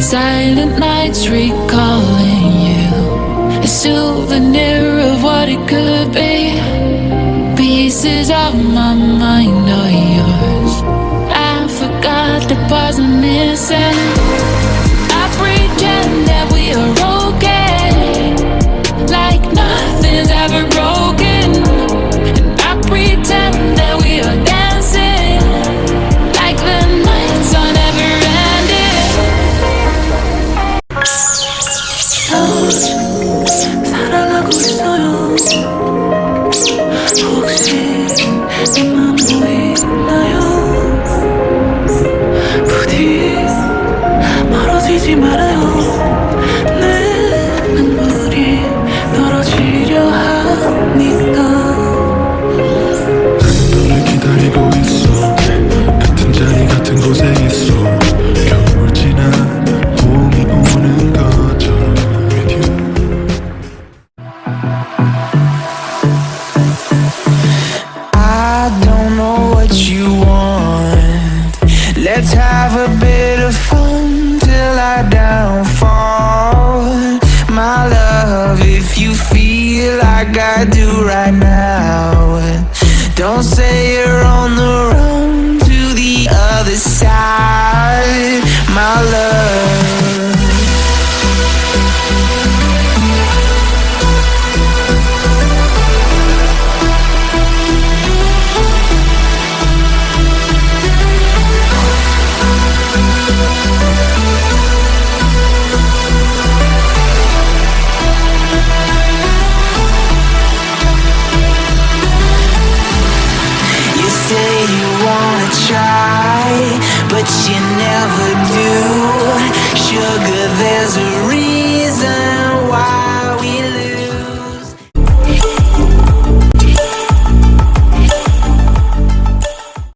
Silent nights recalling you. A souvenir of what it could be. Pieces of my mind are yours. I forgot the parts I'm missing I pretend that we are okay. Like nothing's ever Let's have a bit of fun till I downfall. My love, if you feel like I do right now, don't say but you never do.